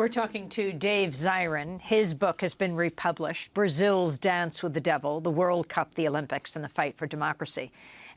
We're talking to Dave Zirin. His book has been republished, Brazil's Dance with the Devil, the World Cup, the Olympics, and the Fight for Democracy.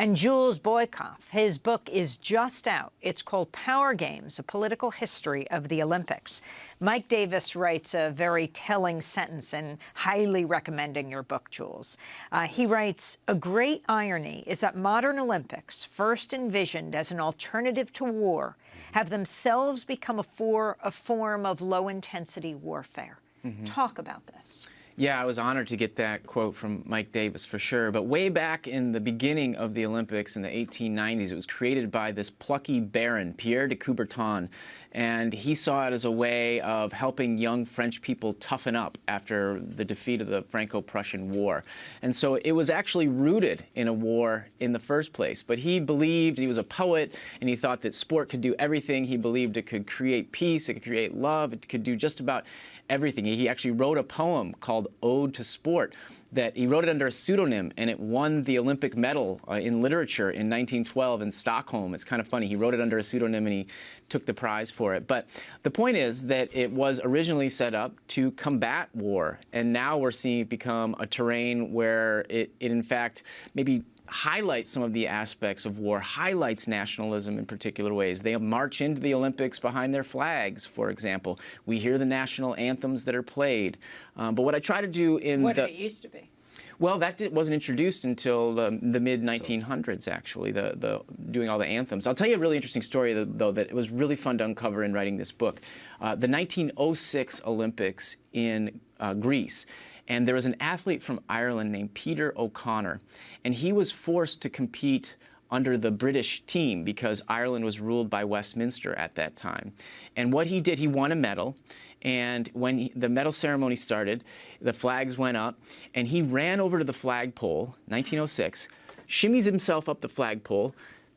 And Jules Boykoff, his book is just out. It's called Power Games, A Political History of the Olympics. Mike Davis writes a very telling sentence and highly recommending your book, Jules. Uh, he writes, a great irony is that modern Olympics, first envisioned as an alternative to war, have themselves become a, for, a form of low-intensity warfare. Mm -hmm. Talk about this. Yeah, I was honored to get that quote from Mike Davis for sure. But way back in the beginning of the Olympics in the 1890s, it was created by this plucky baron, Pierre de Coubertin. And he saw it as a way of helping young French people toughen up after the defeat of the Franco-Prussian War. And so it was actually rooted in a war in the first place. But he believed, he was a poet, and he thought that sport could do everything. He believed it could create peace, it could create love, it could do just about everything. He actually wrote a poem called Ode to Sport that he wrote it under a pseudonym and it won the Olympic medal uh, in literature in 1912 in Stockholm. It's kind of funny. He wrote it under a pseudonym and he took the prize for it. But the point is that it was originally set up to combat war. And now we're seeing it become a terrain where it, it in fact, maybe highlights some of the aspects of war, highlights nationalism in particular ways. They march into the Olympics behind their flags, for example. We hear the national anthems that are played. Um, but what I try to do in what the... It used to be. Well, that did, wasn't introduced until the, the mid 1900s, actually, the, the, doing all the anthems. I'll tell you a really interesting story, though, that it was really fun to uncover in writing this book. Uh, the 1906 Olympics in uh, Greece and there was an athlete from Ireland named Peter O'Connor, and he was forced to compete under the British team because Ireland was ruled by Westminster at that time. And what he did, he won a medal, and when he, the medal ceremony started, the flags went up, and he ran over to the flagpole, 1906, shimmies himself up the flagpole,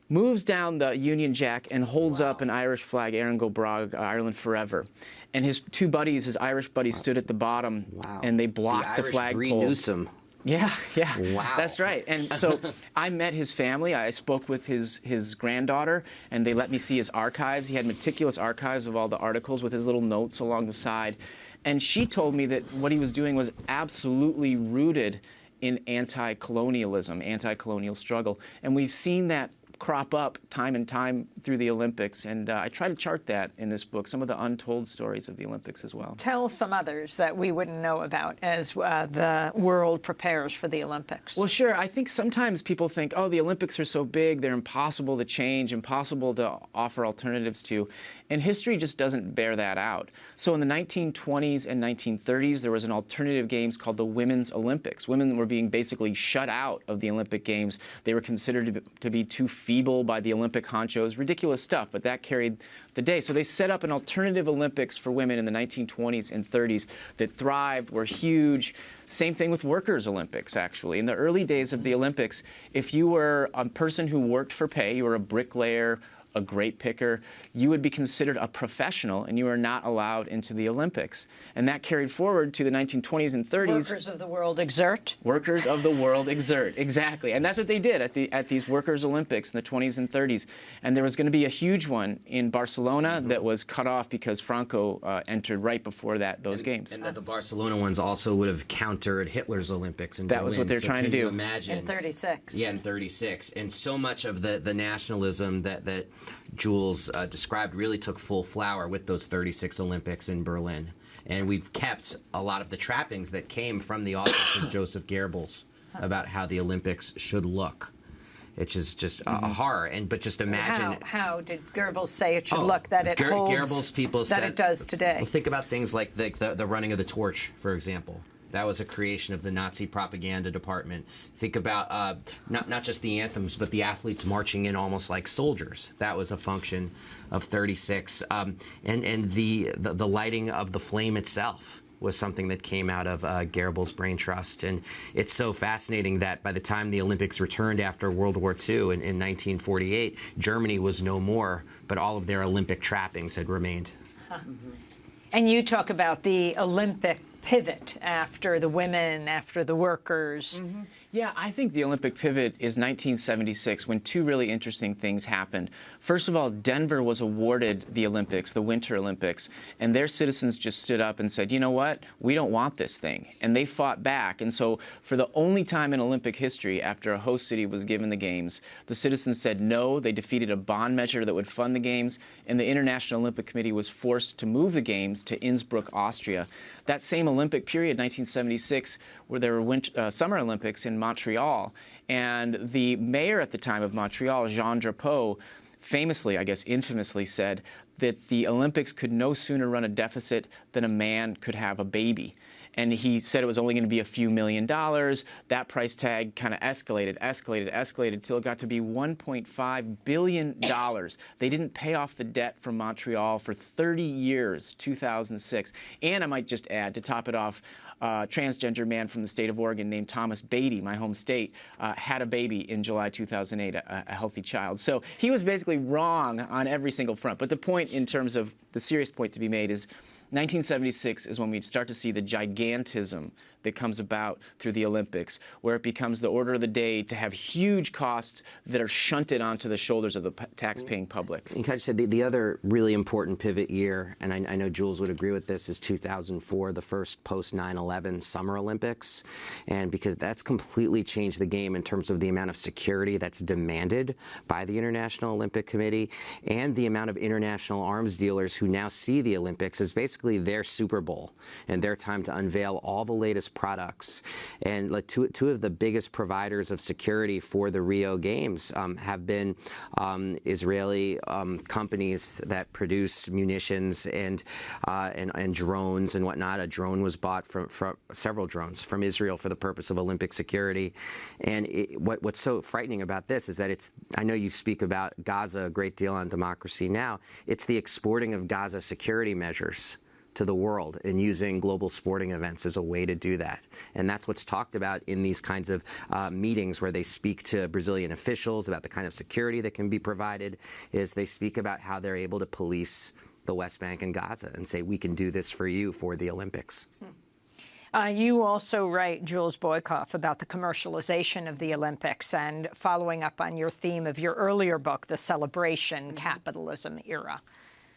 moves down the Union Jack and holds wow. up an Irish flag, Erin go bragh, Ireland forever and his two buddies, his Irish buddies, stood at the bottom, wow. and they blocked the, the flagpole. Newsom. Yeah, yeah, wow. that's right. And so I met his family. I spoke with his his granddaughter, and they let me see his archives. He had meticulous archives of all the articles with his little notes along the side. And she told me that what he was doing was absolutely rooted in anti-colonialism, anti-colonial struggle. And we've seen that crop up time and time through the Olympics. And uh, I try to chart that in this book, some of the untold stories of the Olympics as well. Tell some others that we wouldn't know about as uh, the world prepares for the Olympics. Well, sure. I think sometimes people think, oh, the Olympics are so big, they're impossible to change, impossible to offer alternatives to. And history just doesn't bear that out. So in the 1920s and 1930s, there was an alternative games called the Women's Olympics. Women were being basically shut out of the Olympic Games. They were considered to be, to be too feeble by the Olympic honchos. Ridiculous stuff, but that carried the day. So they set up an alternative Olympics for women in the 1920s and 30s that thrived, were huge. Same thing with workers' Olympics, actually. In the early days of the Olympics, if you were a person who worked for pay, you were a bricklayer, a great picker, you would be considered a professional and you are not allowed into the Olympics. And that carried forward to the 1920s and 30s. Workers of the world exert. Workers of the world exert, exactly. And that's what they did at, the, at these Workers' Olympics in the 20s and 30s. And there was going to be a huge one in Barcelona mm -hmm. that was cut off because Franco uh, entered right before that those and, games. And that the Barcelona ones also would have countered Hitler's Olympics in That Berlin. was what they're so trying to do. Imagine in 36. Yeah, in 36. And so much of the the nationalism that that Jules uh, described really took full flower with those 36 Olympics in Berlin. And we've kept a lot of the trappings that came from the office of Joseph Goebbels about how the Olympics should look. It's just just a, mm-hmm. horror, and but just imagine how, how did Goebbels say it should oh, look that it Ger holds Goebbels people that said, it does today. Well, think about things like the, the, the running of the torch, for example. That was a creation of the Nazi propaganda department. Think about uh, not not just the anthems, but the athletes marching in almost like soldiers. That was a function of 36, um, and and the, the, the lighting of the flame itself was something that came out of uh, brain trust. And it's so fascinating that by the time the Olympics returned after World War II in, in 1948, Germany was no more, but all of their Olympic trappings had remained. Huh. And you talk about the Olympic pivot after the women, after the workers. Mm-hmm. Yeah, I think the Olympic pivot is 1976 when two really interesting things happened. First of all, Denver was awarded the Olympics, the Winter Olympics, and their citizens just stood up and said, you know what, we don't want this thing. And they fought back. And so, for the only time in Olympic history after a host city was given the Games, the citizens said no. They defeated a bond measure that would fund the Games, and the International Olympic Committee was forced to move the Games to Innsbruck, Austria. That same Olympic period, 1976, where there were winter, uh, Summer Olympics in Montreal. And the mayor at the time of Montreal, Jean Drapeau, famously, I guess infamously, said that the Olympics could no sooner run a deficit than a man could have a baby and he said it was only going to be a few million dollars. That price tag kind of escalated, escalated, escalated till it got to be 1.5 billion dollars. They didn't pay off the debt from Montreal for 30 years, 2006. And I might just add to top it off, uh, transgender man from the state of Oregon named Thomas Beatie, my home state, uh, had a baby in July 2008, a, a, healthy child. So he was basically wrong on every single front. But the point, in terms of the serious point to be made, is 1976 is when we start to see the gigantism that comes about through the Olympics, where it becomes the order of the day to have huge costs that are shunted onto the shoulders of the tax-paying public. And Kaj said the, the other really important pivot year, and I, I, know Jules would agree with this, is 2004, the first post 9/11 Summer Olympics, and because that's completely changed the game in terms of the amount of security that's demanded by the International Olympic Committee and the amount of international arms dealers who now see the Olympics as basically their Super Bowl and their time to unveil all the latest products. And like two, two of the biggest providers of security for the Rio Games um, have been um, Israeli um, companies that produce munitions and, uh, and, and drones and whatnot. A drone was bought from, from several drones from Israel for the purpose of Olympic security. And it, what, what's so frightening about this is that it's I know you speak about Gaza a great deal on Democracy Now. It's the exporting of Gaza security measures to the world and using global sporting events as a way to do that. And that's what's talked about in these kinds of uh, meetings where they speak to Brazilian officials about the kind of security that can be provided, is they speak about how they're able to police the West Bank and Gaza and say, we can do this for you for the Olympics. Hmm. Uh, you also write, Jules Boykoff, about the commercialization of the Olympics and following up on your theme of your earlier book, The Celebration mm -hmm. Capitalism Era.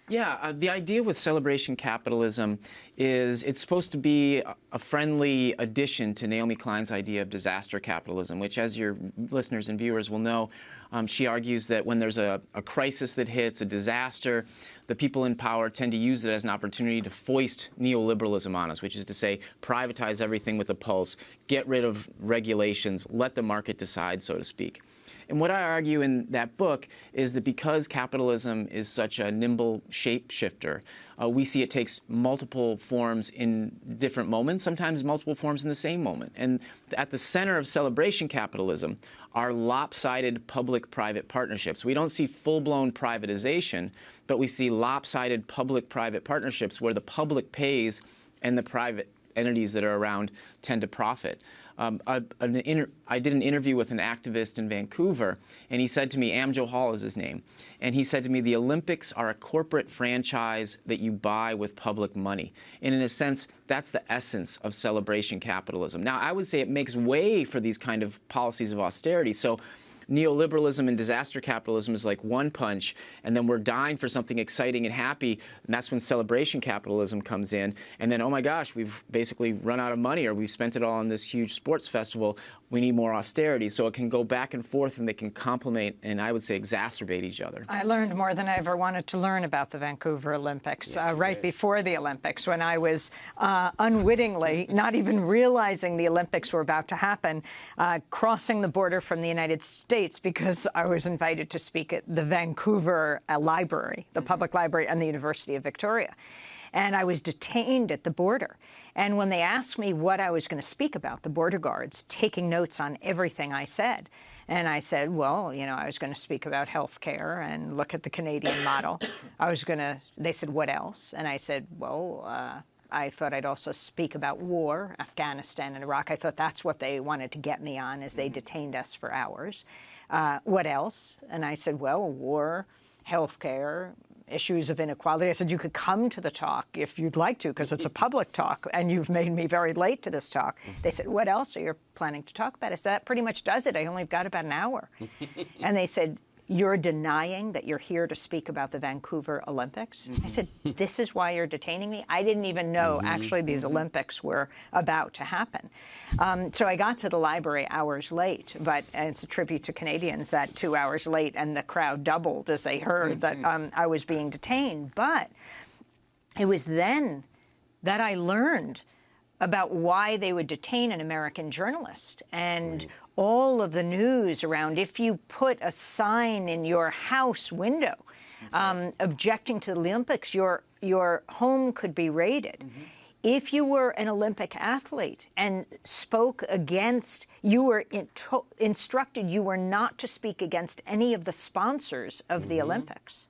Yeah, uh, the idea with celebration capitalism is it's supposed to be a friendly addition to Naomi Klein's idea of disaster capitalism, which, as your listeners and viewers will know, um, she argues that when there's a, a, crisis that hits, a disaster, the people in power tend to use it as an opportunity to foist neoliberalism on us, which is to say, privatize everything with a pulse, get rid of regulations, let the market decide, so to speak. And what I argue in that book is that because capitalism is such a nimble shapeshifter, uh, we see it takes multiple forms in different moments, sometimes multiple forms in the same moment. And at the center of celebration capitalism are lopsided public-private partnerships. We don't see full-blown privatization, but we see lopsided public-private partnerships where the public pays and the private entities that are around tend to profit. Um, did an interview with an activist in Vancouver, and he said to me, Am Johal is his name, and he said to me, the Olympics are a corporate franchise that you buy with public money. And in a sense, that's the essence of celebration capitalism. Now, I would say it makes way for these kind of policies of austerity. So neoliberalism and disaster capitalism is like one punch, and then we're dying for something exciting and happy, and that's when celebration capitalism comes in. And then, oh my gosh, we've basically run out of money, or we've spent it all on this huge sports festival we need more austerity. So it can go back and forth and they can complement and I would say exacerbate each other. I learned more than I ever wanted to learn about the Vancouver Olympics yes, uh, right before the Olympics when I was uh, unwittingly, not even realizing the Olympics were about to happen, uh, crossing the border from the United States because I was invited to speak at the Vancouver uh, Library, the mm -hmm. public library, and the University of Victoria and I was detained at the border. And when they asked me what I was going to speak about, the border guards taking notes on everything I said. And I said, well, you know, I was going to speak about health care and look at the Canadian model. I was going to, they said, what else? And I said, well, uh, I thought I'd also speak about war, Afghanistan and Iraq. I thought that's what they wanted to get me on as they detained us for hours. Uh, what else? And I said, well, war, health care, issues of inequality. I said, you could come to the talk if you'd like to, because it's a public talk, and you've made me very late to this talk. They said, what else are you planning to talk about? I said, that pretty much does it. I only got about an hour. and they said, you're denying that you're here to speak about the Vancouver Olympics? Mm-hmm. I said, This is why you're detaining me? I didn't even know mm-hmm. actually these mm-hmm. Olympics were about to happen. Um, so I got to the library hours late, but it's a tribute to Canadians that two hours late and the crowd doubled as they heard that mm-hmm. um, I was being detained. But it was then that I learned about why they would detain an American journalist and all of the news around if you put a sign in your house window um, right. objecting to the Olympics, your your home could be raided. Mm-hmm. If you were an Olympic athlete and spoke against, you were instructed you were not to speak against any of the sponsors of mm-hmm. the Olympics.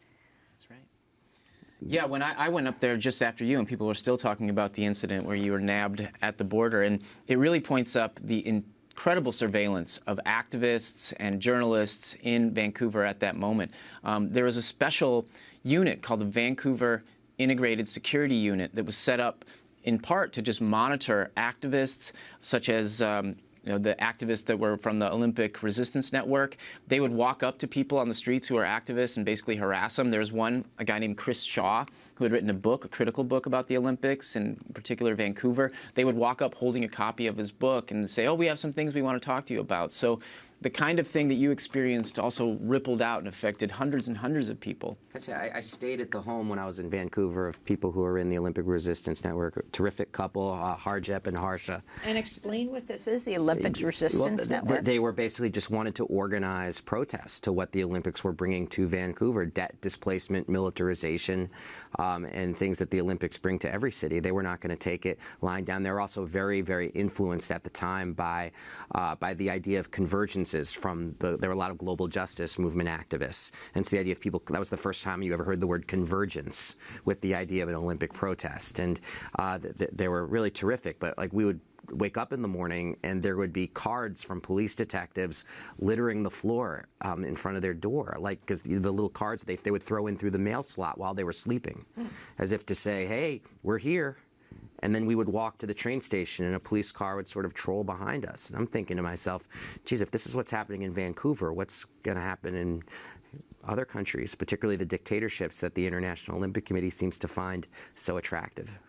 Yeah, when I, I, went up there just after you, and people were still talking about the incident where you were nabbed at the border, and it really points up the incredible surveillance of activists and journalists in Vancouver at that moment. Um, there was a special unit called the Vancouver Integrated Security Unit that was set up in part to just monitor activists such as um, you know, the activists that were from the Olympic Resistance Network, they would walk up to people on the streets who are activists and basically harass them. There was one, a guy named Chris Shaw, who had written a book, a critical book about the Olympics, in particular Vancouver. They would walk up holding a copy of his book and say, oh, we have some things we want to talk to you about. So the kind of thing that you experienced also rippled out and affected hundreds and hundreds of people. I, say, I, I stayed at the home when I was in Vancouver of people who are in the Olympic Resistance Network. A terrific couple, uh, Harjap and Harsha. And explain what this is, the Olympics Resistance well, Network. They were basically just wanted to organize protests to what the Olympics were bringing to Vancouver: debt displacement, militarization, um, and things that the Olympics bring to every city. They were not going to take it lying down. They were also very, very influenced at the time by uh, by the idea of convergence from the, there were a lot of global justice movement activists. And so the idea of people, that was the first time you ever heard the word convergence with the idea of an Olympic protest. And uh, th- th- they were really terrific, but like we would wake up in the morning and there would be cards from police detectives littering the floor um, in front of their door, like because the, the, little cards they, they would throw in through the mail slot while they were sleeping, mm. as if to say, "Hey, we're here." And then we would walk to the train station and a police car would sort of troll behind us. And I'm thinking to myself, geez, if this is what's happening in Vancouver, what's going to happen in other countries, particularly the dictatorships that the International Olympic Committee seems to find so attractive?